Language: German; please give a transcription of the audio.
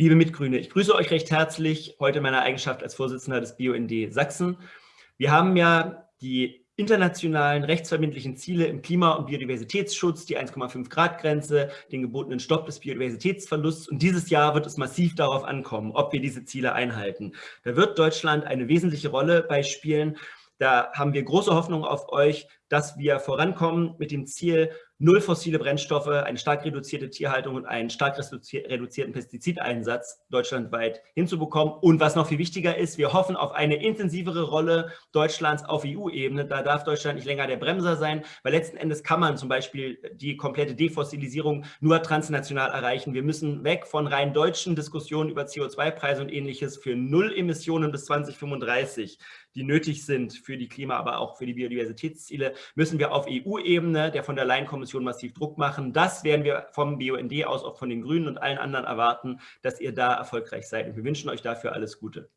Liebe Mitgrüne, ich grüße euch recht herzlich heute in meiner Eigenschaft als Vorsitzender des BUND Sachsen. Wir haben ja die internationalen rechtsverbindlichen Ziele im Klima- und Biodiversitätsschutz, die 1,5 Grad Grenze, den gebotenen Stopp des Biodiversitätsverlusts. Und dieses Jahr wird es massiv darauf ankommen, ob wir diese Ziele einhalten. Da wird Deutschland eine wesentliche Rolle bei spielen. Da haben wir große Hoffnung auf euch, dass wir vorankommen mit dem Ziel, null fossile Brennstoffe, eine stark reduzierte Tierhaltung und einen stark reduzierten Pestizideinsatz deutschlandweit hinzubekommen. Und was noch viel wichtiger ist, wir hoffen auf eine intensivere Rolle Deutschlands auf EU-Ebene. Da darf Deutschland nicht länger der Bremser sein, weil letzten Endes kann man zum Beispiel die komplette Defossilisierung nur transnational erreichen. Wir müssen weg von rein deutschen Diskussionen über CO2-Preise und ähnliches für Null Emissionen bis 2035 die nötig sind für die Klima, aber auch für die Biodiversitätsziele, müssen wir auf EU-Ebene der von der Leyen-Kommission massiv Druck machen. Das werden wir vom BUND aus, auch von den Grünen und allen anderen erwarten, dass ihr da erfolgreich seid. Und wir wünschen euch dafür alles Gute.